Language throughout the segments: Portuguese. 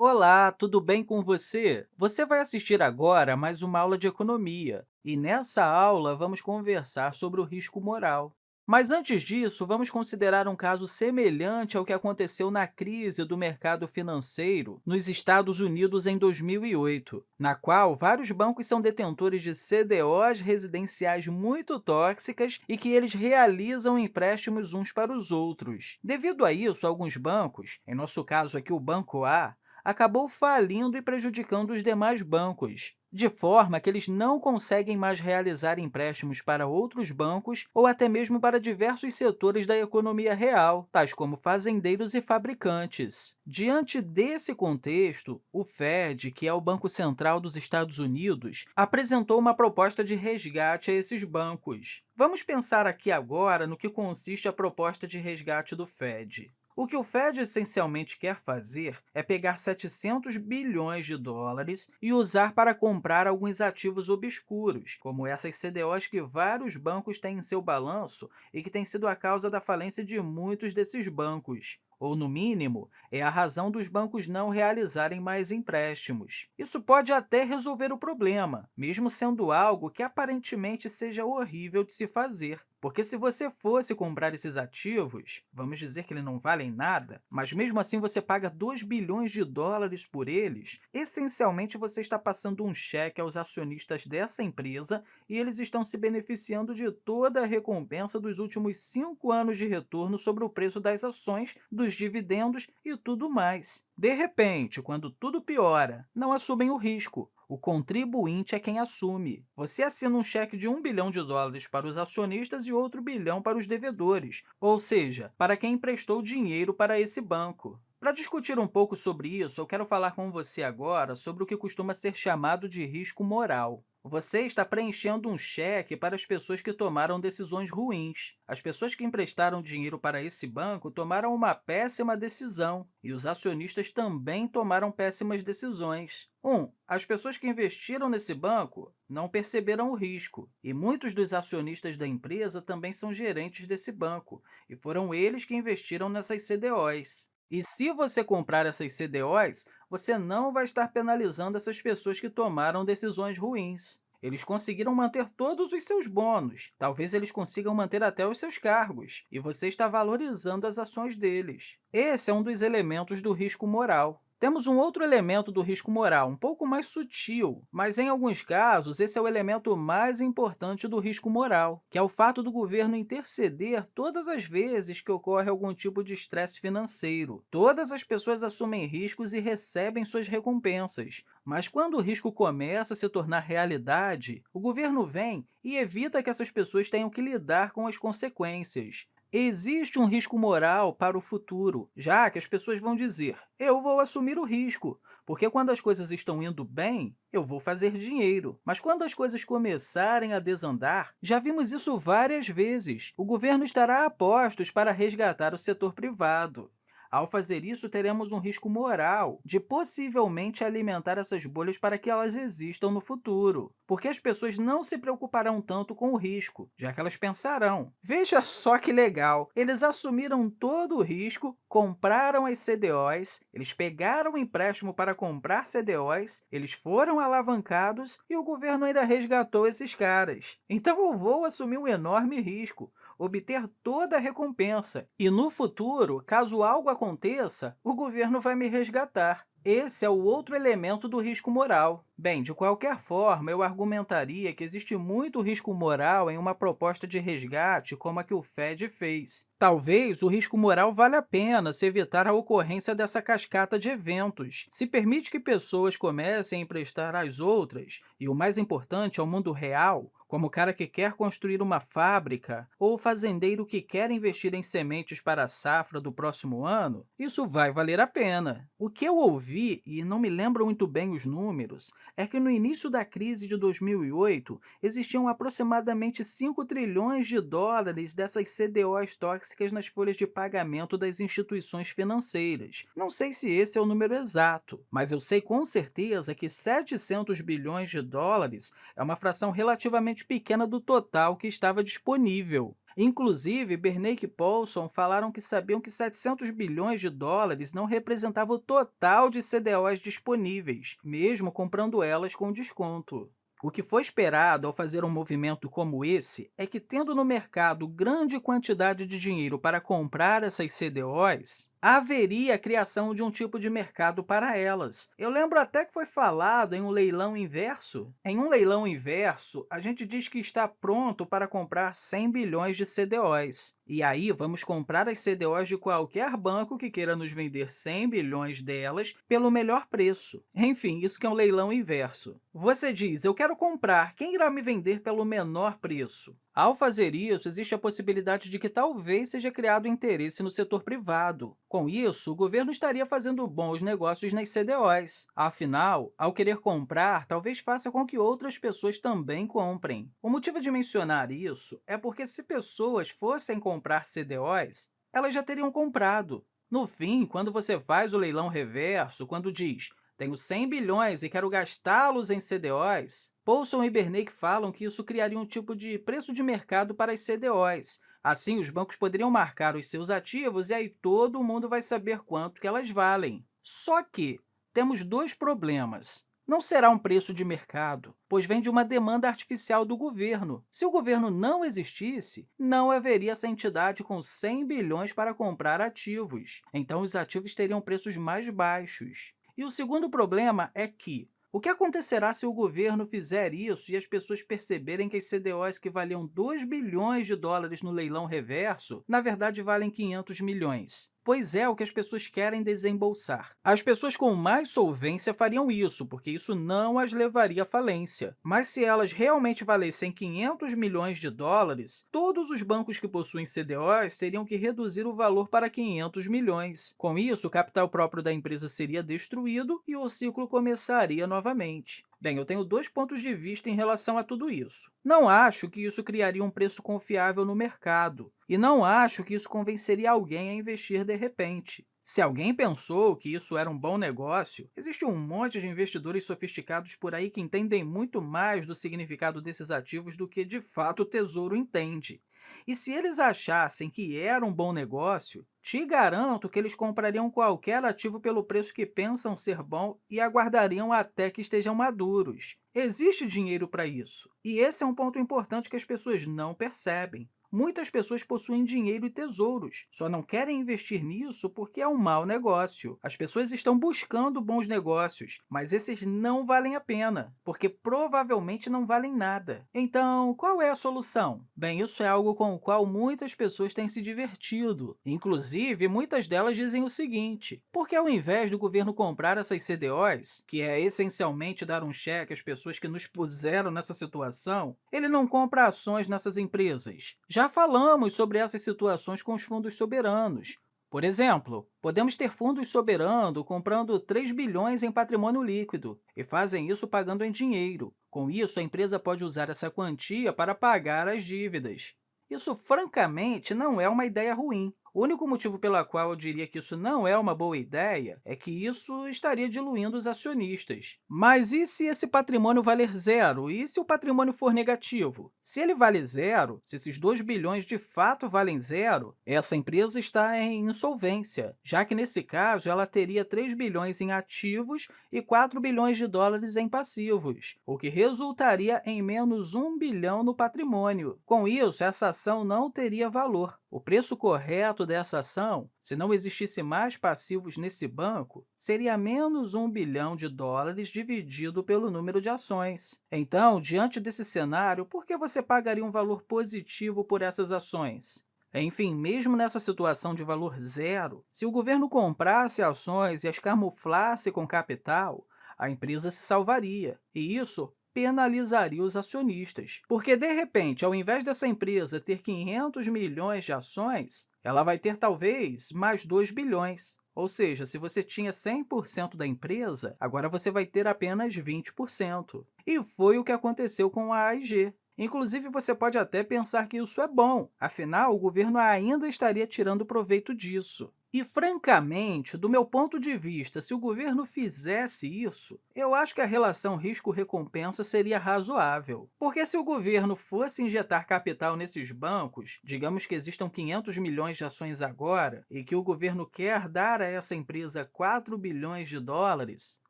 Olá, tudo bem com você? Você vai assistir agora a mais uma aula de economia, e nessa aula vamos conversar sobre o risco moral. Mas antes disso, vamos considerar um caso semelhante ao que aconteceu na crise do mercado financeiro nos Estados Unidos em 2008, na qual vários bancos são detentores de CDOs residenciais muito tóxicas e que eles realizam empréstimos uns para os outros. Devido a isso, alguns bancos, em nosso caso aqui o Banco A, acabou falindo e prejudicando os demais bancos, de forma que eles não conseguem mais realizar empréstimos para outros bancos ou até mesmo para diversos setores da economia real, tais como fazendeiros e fabricantes. Diante desse contexto, o Fed, que é o Banco Central dos Estados Unidos, apresentou uma proposta de resgate a esses bancos. Vamos pensar aqui agora no que consiste a proposta de resgate do Fed. O que o Fed essencialmente quer fazer é pegar 700 bilhões de dólares e usar para comprar alguns ativos obscuros, como essas CDOs que vários bancos têm em seu balanço e que têm sido a causa da falência de muitos desses bancos ou, no mínimo, é a razão dos bancos não realizarem mais empréstimos. Isso pode até resolver o problema, mesmo sendo algo que aparentemente seja horrível de se fazer. Porque se você fosse comprar esses ativos, vamos dizer que eles não valem nada, mas mesmo assim você paga 2 bilhões de dólares por eles, essencialmente você está passando um cheque aos acionistas dessa empresa e eles estão se beneficiando de toda a recompensa dos últimos cinco anos de retorno sobre o preço das ações, dos dividendos e tudo mais. De repente, quando tudo piora, não assumem o risco, o contribuinte é quem assume. Você assina um cheque de 1 bilhão de dólares para os acionistas e outro bilhão para os devedores, ou seja, para quem emprestou dinheiro para esse banco. Para discutir um pouco sobre isso, eu quero falar com você agora sobre o que costuma ser chamado de risco moral. Você está preenchendo um cheque para as pessoas que tomaram decisões ruins. As pessoas que emprestaram dinheiro para esse banco tomaram uma péssima decisão, e os acionistas também tomaram péssimas decisões. 1. Um, as pessoas que investiram nesse banco não perceberam o risco, e muitos dos acionistas da empresa também são gerentes desse banco, e foram eles que investiram nessas CDOs. E se você comprar essas CDOs, você não vai estar penalizando essas pessoas que tomaram decisões ruins. Eles conseguiram manter todos os seus bônus, talvez eles consigam manter até os seus cargos, e você está valorizando as ações deles. Esse é um dos elementos do risco moral. Temos um outro elemento do risco moral, um pouco mais sutil, mas, em alguns casos, esse é o elemento mais importante do risco moral, que é o fato do governo interceder todas as vezes que ocorre algum tipo de estresse financeiro. Todas as pessoas assumem riscos e recebem suas recompensas, mas quando o risco começa a se tornar realidade, o governo vem e evita que essas pessoas tenham que lidar com as consequências. Existe um risco moral para o futuro, já que as pessoas vão dizer eu vou assumir o risco, porque quando as coisas estão indo bem, eu vou fazer dinheiro. Mas quando as coisas começarem a desandar, já vimos isso várias vezes, o governo estará a postos para resgatar o setor privado. Ao fazer isso, teremos um risco moral de possivelmente alimentar essas bolhas para que elas existam no futuro, porque as pessoas não se preocuparão tanto com o risco, já que elas pensarão, veja só que legal, eles assumiram todo o risco, compraram as CDOs, eles pegaram o empréstimo para comprar CDOs, eles foram alavancados e o governo ainda resgatou esses caras. Então eu vou assumir um enorme risco, obter toda a recompensa. E no futuro, caso algo aconteça, o governo vai me resgatar. Esse é o outro elemento do risco moral. Bem, de qualquer forma, eu argumentaria que existe muito risco moral em uma proposta de resgate como a que o Fed fez. Talvez o risco moral valha a pena se evitar a ocorrência dessa cascata de eventos. Se permite que pessoas comecem a emprestar às outras, e o mais importante, ao mundo real, como o cara que quer construir uma fábrica ou o fazendeiro que quer investir em sementes para a safra do próximo ano, isso vai valer a pena. O que eu ouvi, e não me lembro muito bem os números, é que no início da crise de 2008 existiam aproximadamente 5 trilhões de dólares dessas CDOs tóxicas nas folhas de pagamento das instituições financeiras. Não sei se esse é o número exato, mas eu sei com certeza que 700 bilhões de dólares é uma fração relativamente pequena do total que estava disponível. Inclusive, Bernanke e Paulson falaram que sabiam que 700 bilhões de dólares não representava o total de CDOs disponíveis, mesmo comprando elas com desconto. O que foi esperado ao fazer um movimento como esse é que, tendo no mercado grande quantidade de dinheiro para comprar essas CDOs, haveria a criação de um tipo de mercado para elas. Eu lembro até que foi falado em um leilão inverso. Em um leilão inverso, a gente diz que está pronto para comprar 100 bilhões de CDOs. E aí, vamos comprar as CDOs de qualquer banco que queira nos vender 100 bilhões delas pelo melhor preço. Enfim, isso que é um leilão inverso. Você diz, eu quero comprar, quem irá me vender pelo menor preço? Ao fazer isso, existe a possibilidade de que talvez seja criado interesse no setor privado. Com isso, o governo estaria fazendo bons negócios nas CDOs. Afinal, ao querer comprar, talvez faça com que outras pessoas também comprem. O motivo de mencionar isso é porque se pessoas fossem comprar CDOs, elas já teriam comprado. No fim, quando você faz o leilão reverso, quando diz tenho 100 bilhões e quero gastá-los em CDOs, Paulson e Bernanke falam que isso criaria um tipo de preço de mercado para as CDOs. Assim, os bancos poderiam marcar os seus ativos e aí todo mundo vai saber quanto que elas valem. Só que temos dois problemas. Não será um preço de mercado, pois vem de uma demanda artificial do governo. Se o governo não existisse, não haveria essa entidade com 100 bilhões para comprar ativos. Então, os ativos teriam preços mais baixos. E o segundo problema é que, o que acontecerá se o governo fizer isso e as pessoas perceberem que as CDOs que valiam 2 bilhões de dólares no leilão reverso, na verdade, valem 500 milhões? Pois é o que as pessoas querem desembolsar. As pessoas com mais solvência fariam isso, porque isso não as levaria à falência. Mas se elas realmente valessem 500 milhões de dólares, todos os bancos que possuem CDOs teriam que reduzir o valor para 500 milhões. Com isso, o capital próprio da empresa seria destruído e o ciclo começaria novamente. Bem, eu tenho dois pontos de vista em relação a tudo isso. Não acho que isso criaria um preço confiável no mercado, e não acho que isso convenceria alguém a investir de repente. Se alguém pensou que isso era um bom negócio, existe um monte de investidores sofisticados por aí que entendem muito mais do significado desses ativos do que, de fato, o Tesouro entende. E se eles achassem que era um bom negócio, te garanto que eles comprariam qualquer ativo pelo preço que pensam ser bom e aguardariam até que estejam maduros. Existe dinheiro para isso. E esse é um ponto importante que as pessoas não percebem. Muitas pessoas possuem dinheiro e tesouros, só não querem investir nisso porque é um mau negócio. As pessoas estão buscando bons negócios, mas esses não valem a pena, porque provavelmente não valem nada. Então, qual é a solução? Bem, isso é algo com o qual muitas pessoas têm se divertido. Inclusive, muitas delas dizem o seguinte, porque ao invés do governo comprar essas CDOs, que é essencialmente dar um cheque às pessoas que nos puseram nessa situação, ele não compra ações nessas empresas. Já falamos sobre essas situações com os fundos soberanos. Por exemplo, podemos ter fundos soberanos comprando 3 bilhões em patrimônio líquido e fazem isso pagando em dinheiro. Com isso, a empresa pode usar essa quantia para pagar as dívidas. Isso, francamente, não é uma ideia ruim. O único motivo pelo qual eu diria que isso não é uma boa ideia é que isso estaria diluindo os acionistas. Mas e se esse patrimônio valer zero? E se o patrimônio for negativo? Se ele vale zero, se esses 2 bilhões de fato valem zero, essa empresa está em insolvência, já que, nesse caso, ela teria 3 bilhões em ativos e 4 bilhões de dólares em passivos, o que resultaria em menos 1 bilhão no patrimônio. Com isso, essa ação não teria valor. O preço correto dessa ação, se não existisse mais passivos nesse banco, seria menos 1 bilhão de dólares dividido pelo número de ações. Então, diante desse cenário, por que você pagaria um valor positivo por essas ações? Enfim, mesmo nessa situação de valor zero, se o governo comprasse ações e as camuflasse com capital, a empresa se salvaria, e isso penalizaria os acionistas. Porque, de repente, ao invés dessa empresa ter 500 milhões de ações, ela vai ter, talvez, mais 2 bilhões. Ou seja, se você tinha 100% da empresa, agora você vai ter apenas 20%. E foi o que aconteceu com a AIG. Inclusive, você pode até pensar que isso é bom, afinal, o governo ainda estaria tirando proveito disso. E, francamente, do meu ponto de vista, se o governo fizesse isso, eu acho que a relação risco-recompensa seria razoável. Porque se o governo fosse injetar capital nesses bancos, digamos que existam 500 milhões de ações agora, e que o governo quer dar a essa empresa 4 bilhões de dólares,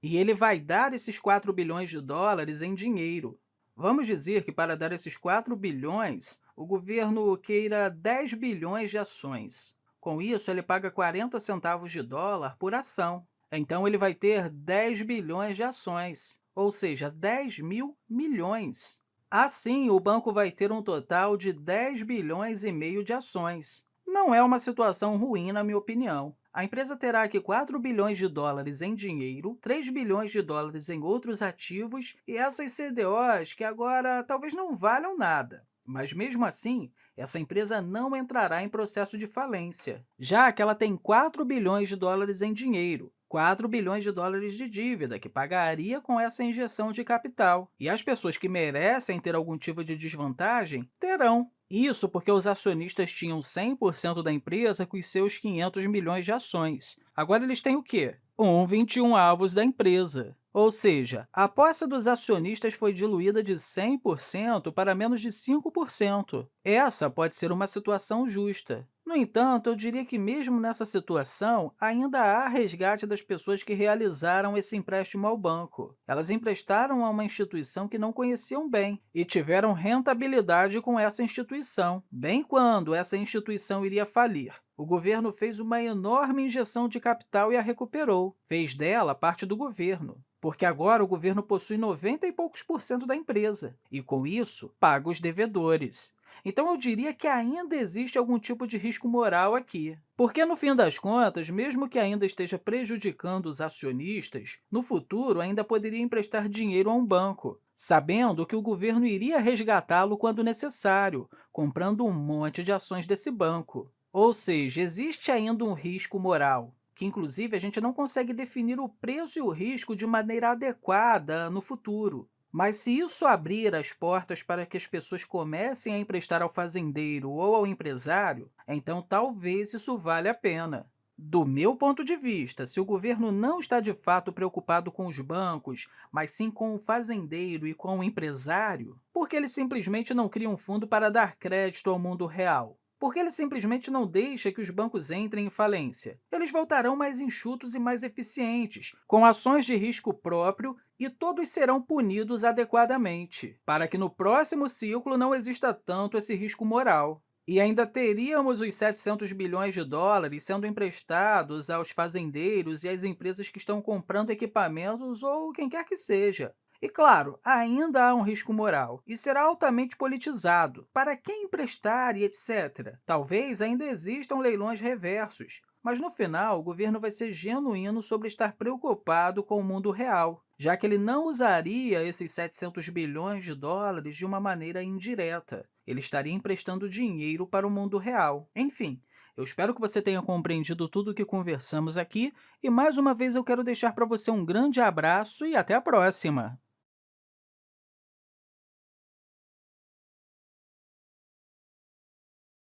e ele vai dar esses 4 bilhões de dólares em dinheiro. Vamos dizer que, para dar esses 4 bilhões, o governo queira 10 bilhões de ações. Com isso, ele paga 40 centavos de dólar por ação. Então, ele vai ter 10 bilhões de ações, ou seja, 10 mil milhões. Assim, o banco vai ter um total de 10 bilhões e meio de ações. Não é uma situação ruim, na minha opinião. A empresa terá aqui 4 bilhões de dólares em dinheiro, 3 bilhões de dólares em outros ativos e essas CDOs que agora talvez não valham nada. Mas, mesmo assim, essa empresa não entrará em processo de falência, já que ela tem 4 bilhões de dólares em dinheiro, 4 bilhões de dólares de dívida, que pagaria com essa injeção de capital. E as pessoas que merecem ter algum tipo de desvantagem terão. Isso porque os acionistas tinham 100% da empresa com os seus 500 milhões de ações. Agora, eles têm o quê? Um 21 avos da empresa. Ou seja, a posse dos acionistas foi diluída de 100% para menos de 5%. Essa pode ser uma situação justa. No entanto, eu diria que, mesmo nessa situação, ainda há resgate das pessoas que realizaram esse empréstimo ao banco. Elas emprestaram a uma instituição que não conheciam bem e tiveram rentabilidade com essa instituição, bem quando essa instituição iria falir. O governo fez uma enorme injeção de capital e a recuperou. Fez dela parte do governo porque agora o governo possui 90 e poucos por cento da empresa, e, com isso, paga os devedores. Então, eu diria que ainda existe algum tipo de risco moral aqui. Porque, no fim das contas, mesmo que ainda esteja prejudicando os acionistas, no futuro ainda poderia emprestar dinheiro a um banco, sabendo que o governo iria resgatá-lo quando necessário, comprando um monte de ações desse banco. Ou seja, existe ainda um risco moral, que, inclusive, a gente não consegue definir o preço e o risco de maneira adequada no futuro. Mas se isso abrir as portas para que as pessoas comecem a emprestar ao fazendeiro ou ao empresário, então talvez isso valha a pena. Do meu ponto de vista, se o governo não está de fato preocupado com os bancos, mas sim com o fazendeiro e com o empresário, por que ele simplesmente não cria um fundo para dar crédito ao mundo real? porque ele simplesmente não deixa que os bancos entrem em falência. Eles voltarão mais enxutos e mais eficientes, com ações de risco próprio e todos serão punidos adequadamente, para que no próximo ciclo não exista tanto esse risco moral. E ainda teríamos os 700 bilhões de dólares sendo emprestados aos fazendeiros e às empresas que estão comprando equipamentos ou quem quer que seja. E, claro, ainda há um risco moral e será altamente politizado. Para quem emprestar e etc. Talvez ainda existam leilões reversos, mas, no final, o governo vai ser genuíno sobre estar preocupado com o mundo real, já que ele não usaria esses 700 bilhões de dólares de uma maneira indireta. Ele estaria emprestando dinheiro para o mundo real. Enfim, eu espero que você tenha compreendido tudo o que conversamos aqui e, mais uma vez, eu quero deixar para você um grande abraço e até a próxima!